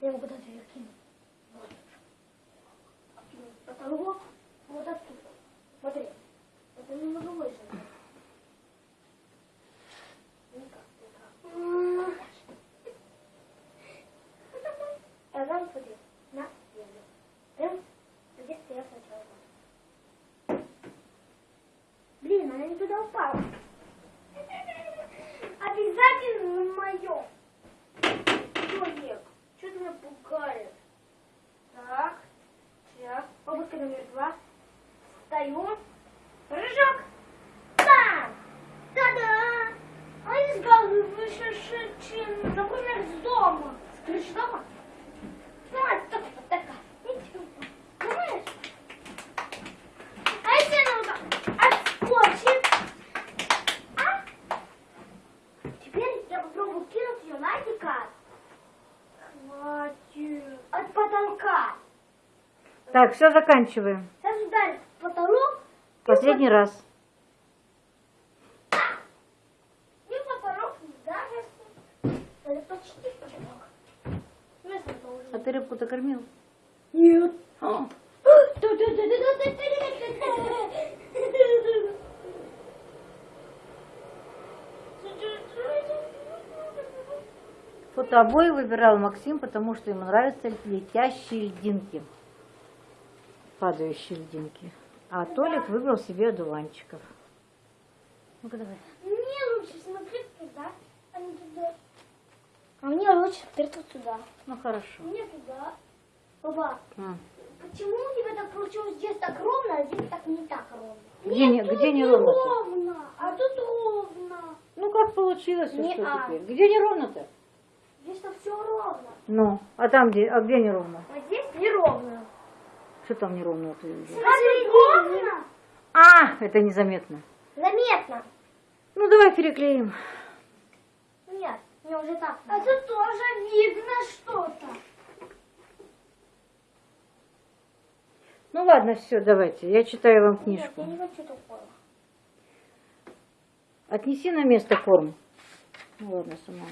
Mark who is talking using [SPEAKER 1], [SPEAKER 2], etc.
[SPEAKER 1] Я его куда-то ее кину. Вот. Потолок вот оттуда. Смотри. Это немного выше. Никак, никак. А там смотри. На землю. Прям где стоят сначала. Блин, она не туда упала. Головы выше, чем, например, с дома. С крыши дома. Давай, так, так, так. Понимаешь? А если она вот отскочит? А? Теперь я попробую кинуть ее на дикар. Хватит. От потолка.
[SPEAKER 2] Так, все, заканчиваем.
[SPEAKER 1] Сейчас ударит потолок.
[SPEAKER 2] Последний раз.
[SPEAKER 1] И потолок не даже. Это почти потолок. Ну, если это уже-
[SPEAKER 2] А ты рыбку-то кормил?
[SPEAKER 1] Нет.
[SPEAKER 2] О, Фотообои выбирал Максим, потому что ему нравятся летящие льдинки. Падающие льдинки. А Толик выбрал себе одуванчиков. Ну-ка давай.
[SPEAKER 1] Мне лучше смотреть а туда. А лучше смотреть вот сюда.
[SPEAKER 2] Ну хорошо.
[SPEAKER 1] Мне туда. Папа,
[SPEAKER 2] А.
[SPEAKER 1] почему у тебя так получилось здесь так ровно, а здесь так не так ровно?
[SPEAKER 2] Где не-
[SPEAKER 1] тут
[SPEAKER 2] где не ровно-то?
[SPEAKER 1] ровно, а тут ровно.
[SPEAKER 2] Ну как получилось,
[SPEAKER 1] Не
[SPEAKER 2] что
[SPEAKER 1] а.
[SPEAKER 2] теперь? Где неровно-то?
[SPEAKER 1] Здесь-то все ровно.
[SPEAKER 2] Ну, а там где, а где неровно?
[SPEAKER 1] А здесь неровно.
[SPEAKER 2] Что там неровно? ты
[SPEAKER 1] ровно.
[SPEAKER 2] А, это незаметно.
[SPEAKER 1] Заметно.
[SPEAKER 2] Ну давай переклеим.
[SPEAKER 1] Нет, мне уже так. Тут тоже видно что-то.
[SPEAKER 2] Ну ладно, все, давайте. Я читаю вам
[SPEAKER 1] Нет,
[SPEAKER 2] книжку.
[SPEAKER 1] я не хочу такого.
[SPEAKER 2] Отнеси на место форм. Ну ладно, сама.